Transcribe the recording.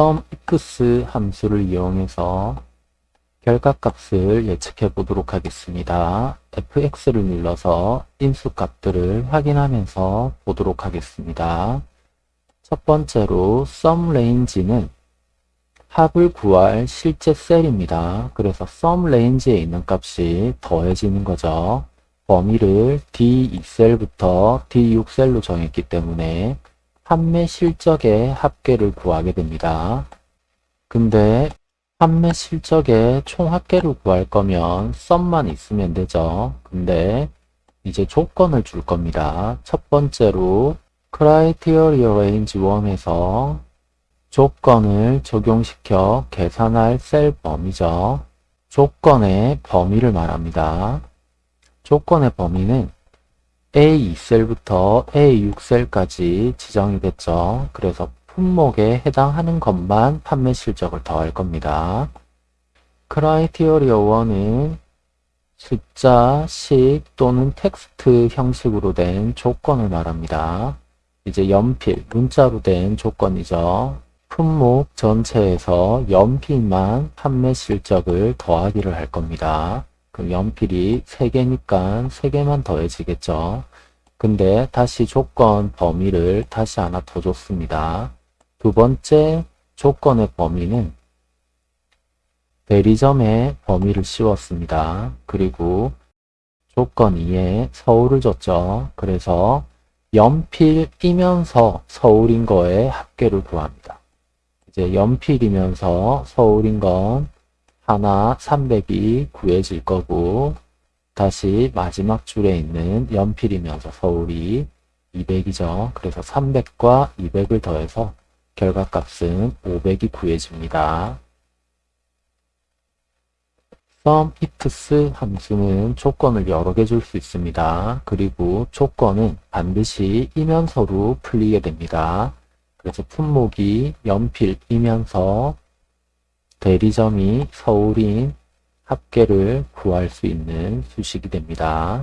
SUMIFS 함수를 이용해서 결과값을 예측해 보도록 하겠습니다. fx를 눌러서 인수값들을 확인하면서 보도록 하겠습니다. 첫 번째로 SUMRange는 합을 구할 실제 셀입니다. 그래서 SUMRange에 있는 값이 더해지는 거죠. 범위를 D2셀부터 D6셀로 정했기 때문에 판매 실적의 합계를 구하게 됩니다. 근데 판매 실적의 총 합계를 구할 거면 썸만 있으면 되죠. 근데 이제 조건을 줄 겁니다. 첫 번째로 Criteria Range 1에서 조건을 적용시켜 계산할 셀 범위죠. 조건의 범위를 말합니다. 조건의 범위는 A2셀부터 A6셀까지 지정이 됐죠. 그래서 품목에 해당하는 것만 판매 실적을 더할 겁니다. 크라이티어리어 1은 숫자, 식 또는 텍스트 형식으로 된 조건을 말합니다. 이제 연필, 문자로 된 조건이죠. 품목 전체에서 연필만 판매 실적을 더하기를 할 겁니다. 그럼 연필이 3개니까 3개만 더해지겠죠. 근데 다시 조건 범위를 다시 하나 더 줬습니다. 두 번째 조건의 범위는 대리점의 범위를 씌웠습니다. 그리고 조건 2에 서울을 줬죠. 그래서 연필이면서 서울인 거에 합계를 구합니다. 이제 연필이면서 서울인 건 하나 300이 구해질 거고 다시 마지막 줄에 있는 연필이면서 서울이 200이죠. 그래서 300과 200을 더해서 결과값은 500이 구해집니다. SUMIFS 함수는 조건을 여러 개 줄 수 있습니다. 그리고 조건은 반드시 이면서로 풀리게 됩니다. 그래서 품목이 연필이면서 대리점이 서울인 합계를 구할 수 있는 수식이 됩니다.